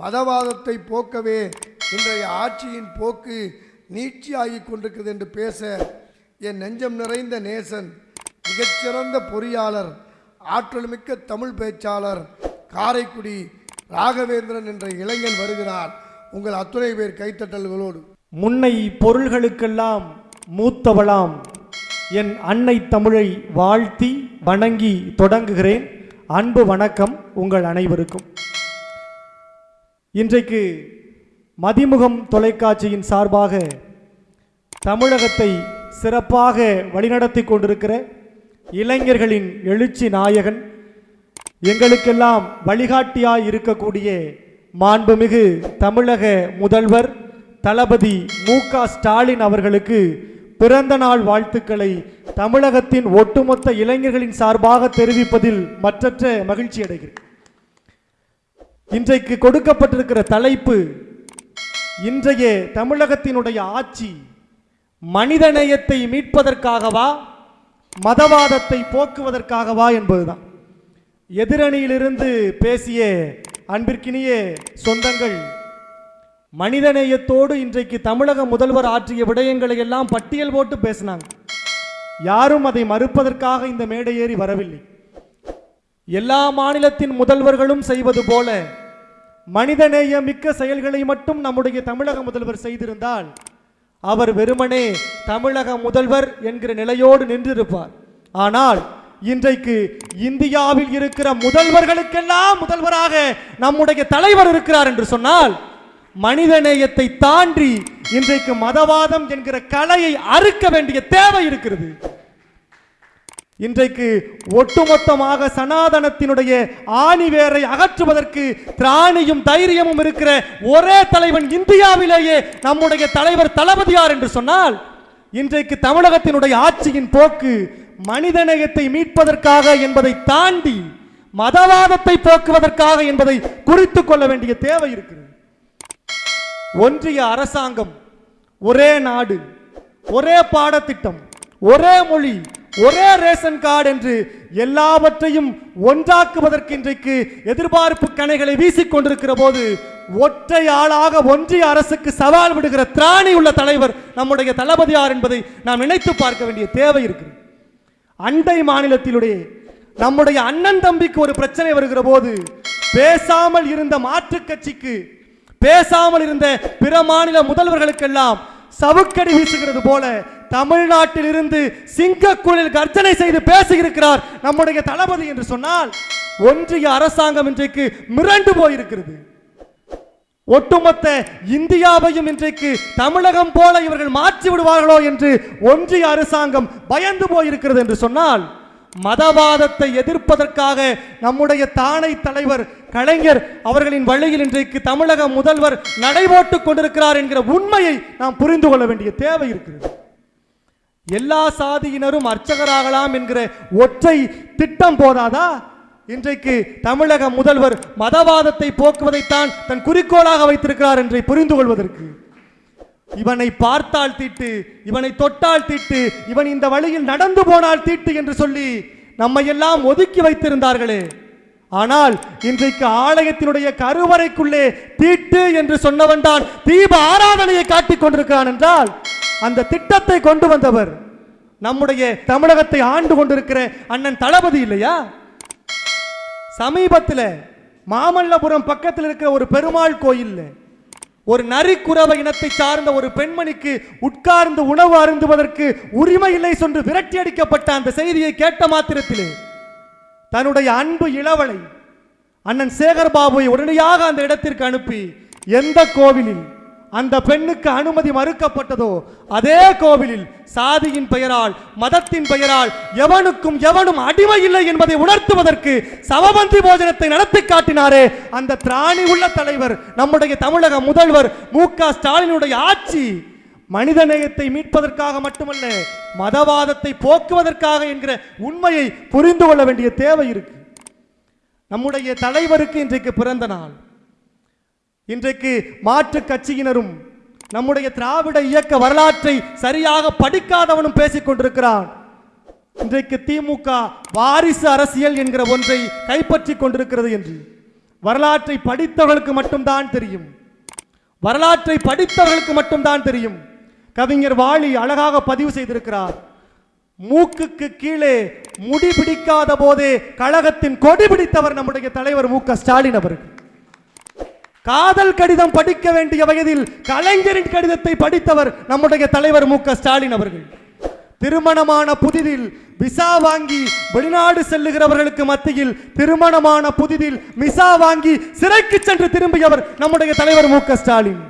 மதவாதத்தை போக்கவே இன்றைய ஆட்சியின் போக்கு நீட்சியாகி கொண்டிருக்கிறது என்று பேச என் நெஞ்சம் நிறைந்த நேசன் மிகச்சிறந்த பொறியாளர் ஆற்றல்மிக்க தமிழ் பேச்சாளர் காரைக்குடி ராகவேந்திரன் என்ற இளைஞன் வருகிறார். உங்கள் அத்துணை பேர் கைத்தட்டல்களோடு. முன்னை பொருள்களுக்கெல்லாம் மூத்தவளாம். என் அன்னை தமிழை வாழ்த்தி வணங்கி தொடங்குகிறேன். அன்பு வணக்கம் உங்கள் அனைவருக்கும். இன்றைக்கு மதிமுகம் தொலைக்காட்சியின் சார்பாக தமிழகத்தை சிறப்பாக வழிநடத்தி கொண்டிருக்கிற இளைஞர்களின் எழுச்சி நாயகன் எங்களுக்கெல்லாம் வழிகாட்டியாய் இருக்கக்கூடிய மாண்புமிகு தமிழக முதல்வர் தளபதி மு க ஸ்டாலின் அவர்களுக்கு பிறந்த நாள் வாழ்த்துக்களை தமிழகத்தின் ஒட்டுமொத்த இளைஞர்களின் சார்பாக தெரிவிப்பதில் மற்றற்ற மகிழ்ச்சி அடைகிறேன் இன்றைக்கு கொடுக்கப்பட்டிருக்கிற தலைப்பு இன்றைய தமிழகத்தினுடைய ஆட்சி மனிதநேயத்தை மீட்பதற்காகவா மதவாதத்தை போக்குவதற்காகவா என்பதுதான். எதிரணியிலிருந்து பேசிய அன்பிற்கினிய சொந்தங்கள் மனிதநேயத்தோடு இன்றைக்கு தமிழக முதல்வர் ஆற்றிய விடயங்களை எல்லாம் பட்டியல் போட்டு பேசினாங்க. யாரும் அதை மறுப்பதற்காக இந்த மேடை ஏறி வரவில்லை. எல்லா மாநிலத்தின் முதல்வர்களும் செய்வது போல மனிதநேய மிக்க செயல்களை மட்டும் நம்முடைய தமிழக முதல்வர் செய்திருந்தால் அவர் வெறுமனே தமிழக முதல்வர் என்கிற நிலையோடு நின்றிருப்பார். ஆனால் இன்றைக்கு இந்தியாவில் இருக்கிற முதல்வர்களுக்கெல்லாம் முதல்வராக நம்முடைய தலைவர் இருக்கிறார் என்று சொன்னால் மனிதநேயத்தை தாண்டி இன்றைக்கு மதவாதம் என்கிற கலையை அறுக்க வேண்டிய தேவை இருக்கிறது. இன்றைக்கு ஒட்டுமொத்தமாக சனாதனத்தினுடைய ஆணிவேரை அகற்றுவதற்கு திராணியும் தைரியமும் இருக்கிற ஒரே தலைவன் இந்தியாவிலேயே நம்முடைய தலைவர் தளபதியார் என்று சொன்னால் இன்றைக்கு தமிழகத்தினுடைய ஆட்சியின் போக்கு மனிதநேயத்தை மீட்பதற்காக என்பதை தாண்டி மதவாதத்தை போக்குவதற்காக என்பதை குறித்து கொள்ள வேண்டிய தேவை இருக்கிறது. ஒன்றிய அரசாங்கம் ஒரே நாடு ஒரே பாடத்திட்டம் ஒரே மொழி ஒரே ரேஷன் கார்டு என்று எல்லாவற்றையும் ஒன்றாக்குவதற்கு இன்றைக்கு எதிர்பார்ப்பு கணைகளை வீசிக்கொண்டிருக்கிற போது ஒற்றை ஆளாக ஒன்றிய அரசுக்கு சவால் விடுகிற திராணி உள்ள தலைவர் நம்முடைய தளபதியார் என்பதை நாம் நினைத்து பார்க்க வேண்டிய தேவை இருக்கிறது அண்டை மாநிலத்திலுடைய நம்முடைய அண்ணன் தம்பிக்கு ஒரு பிரச்சனை வருகிற போது பேசாமல் இருந்த மாற்றுக் கட்சிக்கு பேசாமல் இருந்த பிற மாநில முதல்வர்களுக்கெல்லாம் சவுக்கடி வீசுகிறது போல தமிழ்நாட்டில் இருந்து சிங்கக்குழில் கர்ஜனை செய்து பேசியிருக்கிறார் நம்முடைய தளபதி என்று சொன்னால் ஒன்றிய அரசாங்கம் இன்றைக்கு மிரண்டு போயிருக்கிறது. ஒட்டுமொத்த இந்தியாவையும் இன்றைக்கு தமிழகம் போல இவர்கள் மாற்றி விடுவார்களோ என்று ஒன்றிய அரசாங்கம் பயந்து போயிருக்கிறது என்று சொன்னால் மதவாதத்தை எதிர்ப்பதற்காக நம்முடைய தானை தலைவர் கலைஞர் அவர்களின் வழியில் இன்றைக்கு தமிழக முதல்வர் நடைபோட்டுக் கொண்டிருக்கிறார் என்கிற உண்மையை நாம் புரிந்து கொள்ள வேண்டிய தேவை இருக்கிறது. எல்லா சாதியினரும் அர்ச்சகராகலாம் என்கிற ஒற்றை திட்டம் போதாதா? இன்றைக்கு தமிழக முதல்வர் மதவாதத்தை போக்குவதைத்தான் தன் குறிக்கோளாக வைத்திருக்கிறார் என்று புரிந்து கொள்வதற்கு இவனை பார்த்தால் தீட்டு இவனை தொட்டால் தீட்டு இவன் இந்த வழியில் நடந்து போனால் தீட்டு என்று சொல்லி நம்மை எல்லாம் ஒதுக்கி வைத்திருந்தார்களே. ஆனால் இன்றைக்கு ஆலயத்தினுடைய கருவறைக்குள்ளே தீட்டு என்று சொன்னவன் தான் தீப ஆராதனையை காட்டிக் கொண்டிருக்கிறான் என்றால் அந்த திட்டத்தை கொண்டு வந்தவர் நம்முடைய தமிழகத்தை ஆண்டு கொண்டிருக்கிற அண்ணன் தளபதி இல்லையா? சமீபத்தில் மாமல்லபுரம் பக்கத்தில் இருக்கிற ஒரு பெருமாள் கோயில்ல ஒரு நரிக்குறவ இனத்தை சார்ந்த ஒரு பெண்மணிக்கு உட்கார்ந்து உணவு அருந்துவதற்கு உரிமை இல்லை சென்று விரட்டி அடிக்கப்பட்ட அந்த செய்தியை கேட்ட மாத்திரத்திலே தன்னுடைய அன்பு இளவலை அண்ணன் சேகர் பாபுவை உடனடியாக அந்த இடத்திற்கு அனுப்பி எந்த கோவிலில் அந்த பெண்ணுக்கு அனுமதி மறுக்கப்பட்டதோ அதே கோவிலில் சாதியின் பெயரால் மதத்தின் பெயரால் எவனுக்கும் எவனும் அடிமை இல்லை என்பதை உணர்த்துவதற்கு சவபந்தி போஜனத்தை நடத்தி காட்டினாரே அந்த திராணி உள்ள தலைவர் நம்முடைய தமிழக முதல்வர் மு க ஸ்டாலினுடைய ஆட்சி. மனிதநேயத்தை மீட்பதற்காக மட்டுமல்ல மதவாதத்தை போக்குவதற்காக என்கிற உண்மையை புரிந்து கொள்ள வேண்டிய தேவை இருக்கு. நம்முடைய தலைவருக்கு இன்றைக்கு பிறந்த நாள். இன்றைக்கு மாற்று கட்சியினரும் நம்முடைய திராவிட இயக்க வரலாற்றை சரியாக படிக்காதவனும் பேசிக் கொண்டிருக்கிறான். இன்றைக்கு திமுக வாரிசு அரசியல் என்கிற ஒன்றை கைப்பற்றி கொண்டிருக்கிறது என்று. வரலாற்றை படித்தவர்களுக்கு மட்டும்தான் தெரியும். வரலாற்றை படித்தவர்களுக்கு மட்டும்தான் தெரியும். கவிஞர் வாலி அழகாக பதிவு செய்திருக்கிறார். மூக்குக்கு கீழே முடி பிடிக்காத போதே கழகத்தின் கொடி பிடித்தவர் நம்முடைய தலைவர் மு க ஸ்டாலின் அவர்கள். காதல் கடிதம் படிக்க வேண்டிய வயதில் கலைஞரின் கடிதத்தை படித்தவர் நம்முடைய தலைவர் மு ஸ்டாலின் அவர்கள். திருமணமான புதிதில் விசா வாங்கி வெளிநாடு செல்லுகிறவர்களுக்கு மத்தியில் திருமணமான புதிதில் மிசா வாங்கி சிறைக்கு சென்று திரும்பியவர் நம்முடைய தலைவர் மு ஸ்டாலின்.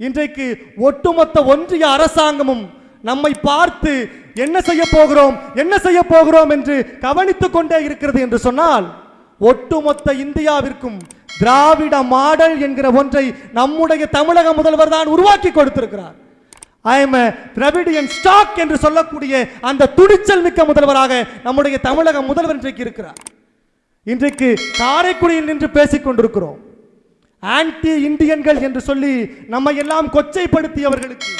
இன்றைக்கு ஒட்டுமொத்த ஒன்றிய அரசாங்கமும் நம்மை பார்த்து என்ன செய்ய போகிறோம் என்ன செய்ய போகிறோம் என்று கவனித்துக் கொண்டே இருக்கிறது என்று சொன்னால் ஒட்டுமொத்த இந்தியாவிற்கும் திராவிட மாடல் என்கிற ஒன்றை நம்முடைய தமிழக முதல்வர் தான் உருவாக்கி கொடுத்திருக்கிறார். ஐ எம் திராவிடியன் ஸ்டாக் என்று சொல்லக்கூடிய அந்த துணிச்சல் மிக்க முதல்வராக நம்முடைய தமிழக முதல்வர் இன்றைக்கு இருக்கிறார். இன்றைக்கு காரைக்குடியில் நின்று பேசிக் கொண்டிருக்கிறோம். ஆன்டி இந்தியன்கள் என்று சொல்லி நம்மை எல்லாம் கொச்சைப்படுத்தியவர்களுக்கு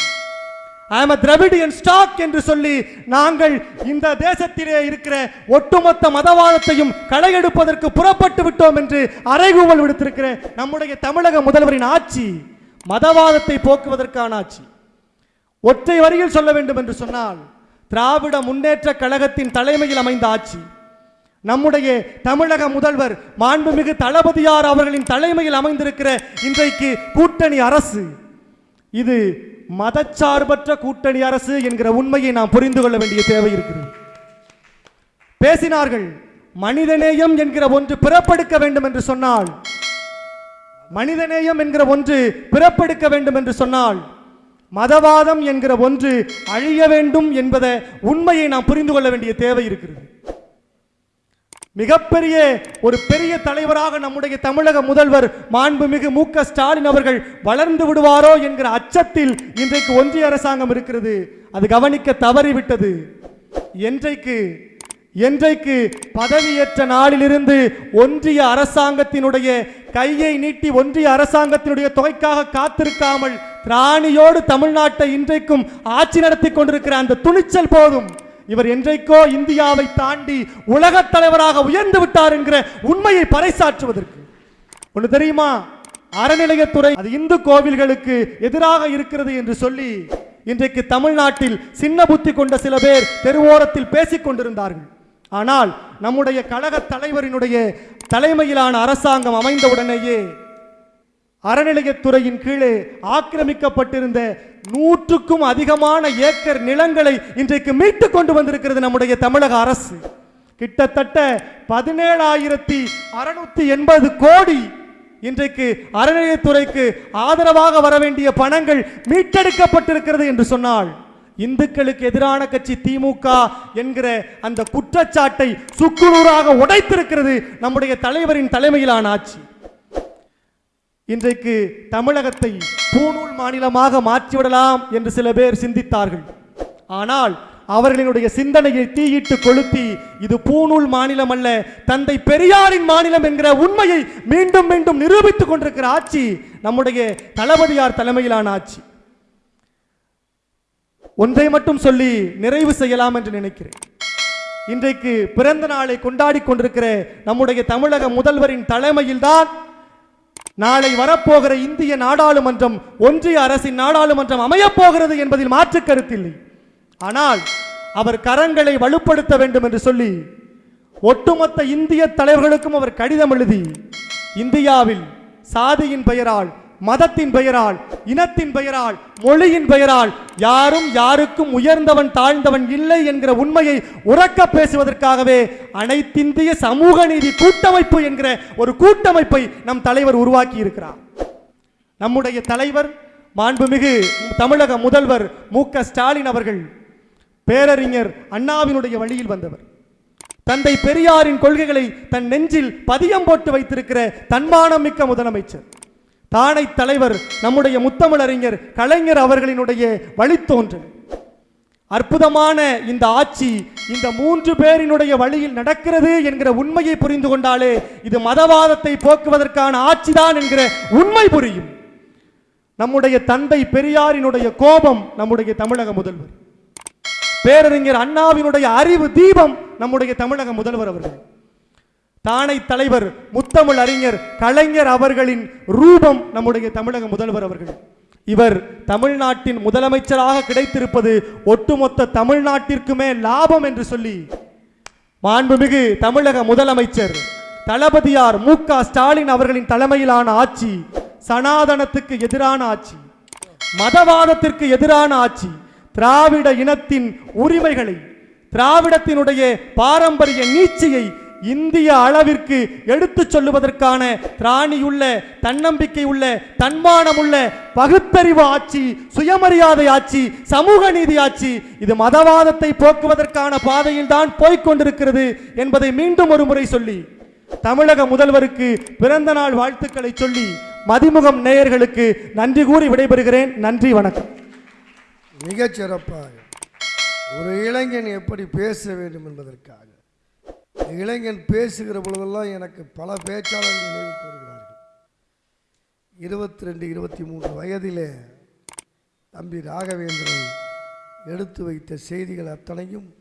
ஐ எம் திரவிடியன் ஸ்டாக் என்று சொல்லி நாங்கள் இந்த தேசத்திலே இருக்கிற ஒட்டுமொத்த மதவாதத்தையும் களையெடுப்பதற்கு புறப்பட்டு விட்டோம் என்று அறைகூவல் விடுத்திருக்கிற நம்முடைய தமிழக முதல்வரின் ஆட்சி மதவாதத்தை போக்குவதற்கான ஆட்சி. ஒற்றை வரியில் சொல்ல வேண்டும் என்று சொன்னால் திராவிட முன்னேற்ற கழகத்தின் தலைமையில் அமைந்த ஆட்சி. நம்முடைய தமிழக முதல்வர் மாண்புமிகு தளபதியார் அவர்களின் தலைமையில் அமைந்திருக்கிற இன்றைக்கு கூட்டணி அரசு. இது மதச்சார்பற்ற கூட்டணி அரசு என்கிற உண்மையை நாம் புரிந்து கொள்ள வேண்டிய தேவை இருக்கிறது. பேசினார்கள் மனிதநேயம் என்கிற ஒன்று பிறப்பெடுக்க வேண்டும் என்று சொன்னால் மனிதநேயம் என்கிற ஒன்று பிறப்பெடுக்க வேண்டும் என்று சொன்னால் மதவாதம் என்கிற ஒன்று அழிய வேண்டும் என்பத உண்மையை நாம் புரிந்து கொள்ள வேண்டிய தேவை இருக்கிறது. மிகப்பெரிய ஒரு பெரிய தலைவராக நம்முடைய தமிழக முதல்வர் மாண்புமிகு மு க ஸ்டாலின் அவர்கள் வளர்ந்து விடுவாரோ என்கிற அச்சத்தில் இன்றைக்கு ஒன்றிய அரசாங்கம் இருக்கிறது. அது கவனிக்க தவறிவிட்டது. என்றைக்கு என்றைக்கு பதவியேற்ற நாளிலிருந்து ஒன்றிய அரசாங்கத்தினுடைய கையை நீட்டி ஒன்றிய அரசாங்கத்தினுடைய தொகைக்காக காத்திருக்காமல் திராணியோடு தமிழ்நாட்டை இன்றைக்கும் ஆட்சி நடத்தி கொண்டிருக்கிற அந்த துணிச்சல் போதும். இவர் என்றைக்கோ இந்தியாவை தாண்டி உலகத் தலைவராக உயர்ந்து விட்டார் என்கிற உண்மையை பறைசாற்றுவதற்கு. ஒன்று தெரியுமா? அறநிலையத்துறை அது இந்து கோவில்களுக்கு எதிராக இருக்கிறது என்று சொல்லி இன்றைக்கு தமிழ்நாட்டில் சின்ன புத்தி கொண்ட சில பேர் தெருவோரத்தில் பேசிக் கொண்டிருந்தார்கள். ஆனால் நம்முடைய கழக தலைவரினுடைய தலைமையிலான அரசாங்கம் அமைந்தவுடனேயே அறநிலையத்துறையின் கீழே ஆக்கிரமிக்கப்பட்டிருந்த நூற்றுக்கும் அதிகமான ஏக்கர் நிலங்களை இன்றைக்கு மீட்டு கொண்டு வந்திருக்கிறது நம்முடைய தமிழக அரசு. கிட்டத்தட்ட பதினேழாயிரத்தி அறுநூத்தி எண்பது கோடி இன்றைக்கு அறநிலையத்துறைக்கு ஆதரவாக வர வேண்டிய பணங்கள் மீட்டெடுக்கப்பட்டிருக்கிறது என்று சொன்னால் இந்துக்களுக்கு எதிரான கட்சி திமுக என்கிற அந்த குற்றச்சாட்டை சுக்குநூறாக உடைத்திருக்கிறது நம்முடைய தலைவரின் தலைமையிலான ஆட்சி. இன்றைக்கு தமிழகத்தை பூநூல் மாநிலமாக மாற்றிவிடலாம் என்று சில பேர் சிந்தித்தார்கள். ஆனால் அவர்களினுடைய சிந்தனையை தீயிட்டு கொளுத்தி இது பூநூல் மாநிலம் அல்ல தந்தை பெரியாரின் மாநிலம் என்கிற உண்மையை மீண்டும் மீண்டும் நிரூபித்துக் கொண்டிருக்கிற ஆட்சி நம்முடைய தளபதியார் தலைமையிலான ஆட்சி. ஒன்றை மட்டும் சொல்லி நிறைவு செய்யலாம் என்று நினைக்கிறேன். இன்றைக்கு பிறந்த நாளை கொண்டாடி கொண்டிருக்கிற நம்முடைய தமிழக முதல்வரின் தலைமையில்தான் நாளை வரப்போகிற இந்திய நாடாளுமன்றம் ஒன்றிய அரசின் நாடாளுமன்றம் அமையப் போகிறது என்பதில் மாற்று கருத்தில்லை. ஆனால் அவர் கரங்களை வலுப்படுத்த வேண்டும் என்று சொல்லி ஒட்டுமொத்த இந்திய தலைவர்களுக்கும் அவர் கடிதம் எழுதி இந்தியாவில் சாதியின் பெயரால் மதத்தின் பெயரால் இனத்தின் பெயரால் மொழியின் பெயரால் யாரும் யாருக்கும் உயர்ந்தவன் தாழ்ந்தவன் இல்லை என்கிற உண்மையை உறக்க பேசுவதற்காகவே அனைத்திந்திய சமூக நீதி கூட்டமைப்பு என்கிற ஒரு கூட்டமைப்பை நம் தலைவர் உருவாக்கி இருக்கிறார். நம்முடைய தலைவர் மாண்புமிகு தமிழக முதல்வர் மு ஸ்டாலின் அவர்கள் பேரறிஞர் அண்ணாவினுடைய வழியில் வந்தவர். தந்தை பெரியாரின் கொள்கைகளை தன் நெஞ்சில் பதியம் போட்டு வைத்திருக்கிற தன்மானம் மிக்க முதலமைச்சர். தானை தலைவர் நம்முடைய முத்தமிழறிஞர் கலைஞர் அவர்களினுடைய வழித்தோன்றல். அற்புதமான இந்த ஆட்சி இந்த மூன்று பேரினுடைய வழியில் நடக்கிறது என்கிற உண்மையை புரிந்து கொண்டாலே இது மதவாதத்தை போக்குவதற்கான ஆட்சிதான் என்கிற உண்மை புரியும். நம்முடைய தந்தை பெரியாரினுடைய கோபம் நம்முடைய தமிழக முதல்வர். பேரறிஞர் அண்ணாவினுடைய அறிவு தீபம் நம்முடைய தமிழக முதல்வர் அவர்கள். தானை தலைவர் முத்தமிழ் அறிஞர் கலைஞர் அவர்களின் ரூபம் நம்முடைய தமிழக முதல்வர் அவர்கள். இவர் தமிழ்நாட்டின் முதலமைச்சராக கிடைத்திருப்பது ஒட்டுமொத்த தமிழ்நாட்டிற்குமே லாபம் என்று சொல்லி மாண்புமிகு தமிழக முதலமைச்சர் தளபதியார் மு க ஸ்டாலின் அவர்களின் தலைமையிலான ஆட்சி சனாதனத்துக்கு எதிரான ஆட்சி மதவாதத்திற்கு எதிரான ஆட்சி திராவிட இனத்தின் உரிமைகளை திராவிடத்தினுடைய பாரம்பரிய நீட்சியை இந்திய அளவிற்கு எடுத்துச் சொல்லுவதற்கான திராணியுள்ள தன்னம்பிக்கை உள்ள தன்மானமுள்ள பகுத்தறிவு ஆட்சி சுயமரியாதை ஆட்சி சமூக நீதி ஆட்சி இது மதவாதத்தை போக்குவதற்கான பாதையில் தான் போய்கொண்டிருக்கிறது என்பதை மீண்டும் ஒரு முறை சொல்லி தமிழக முதல்வருக்கு பிறந்த நாள் வாழ்த்துக்களை சொல்லி மதிமுகம் நேயர்களுக்கு நன்றி கூறி விடைபெறுகிறேன். நன்றி வணக்கம். மிகச் சிறப்பாக ஒரு இளைஞன் எப்படி பேச வேண்டும் என்பதற்காக. இளைஞன் பேசுகிற பொழுதெல்லாம் எனக்கு பல பேச்சாளர்கள் நினைவு கூறுகிறார்கள். இருபத்தி ரெண்டு இருபத்தி மூன்று வயதிலே தம்பி ராகவேந்திரன் எடுத்து வைத்த செய்திகள் அத்தனையும்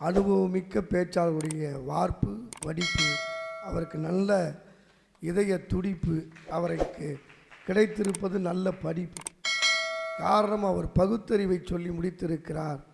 அனுபவமிக்க பேச்சாளருடைய வார்ப்பு வடிப்பு அவருக்கு நல்ல இதய துடிப்பு அவருக்கு கிடைத்திருப்பது நல்ல படிப்பு. காரணம் அவர் பகுத்தறிவை சொல்லி முடித்திருக்கிறார்.